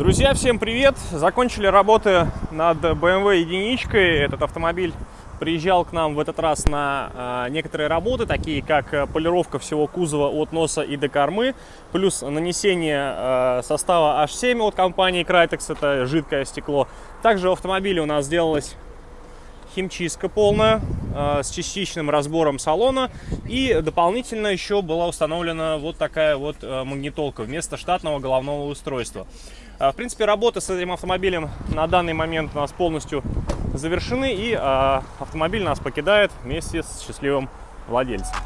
Друзья, всем привет! Закончили работы над BMW единичкой. Этот автомобиль приезжал к нам в этот раз на э, некоторые работы, такие как полировка всего кузова от носа и до кормы, плюс нанесение э, состава H7 от компании Crytex, это жидкое стекло. Также в автомобиле у нас сделалась химчистка полная э, с частичным разбором салона. И дополнительно еще была установлена вот такая вот э, магнитолка вместо штатного головного устройства. Э, в принципе, работы с этим автомобилем на данный момент у нас полностью завершены. И э, автомобиль нас покидает вместе с счастливым владельцем.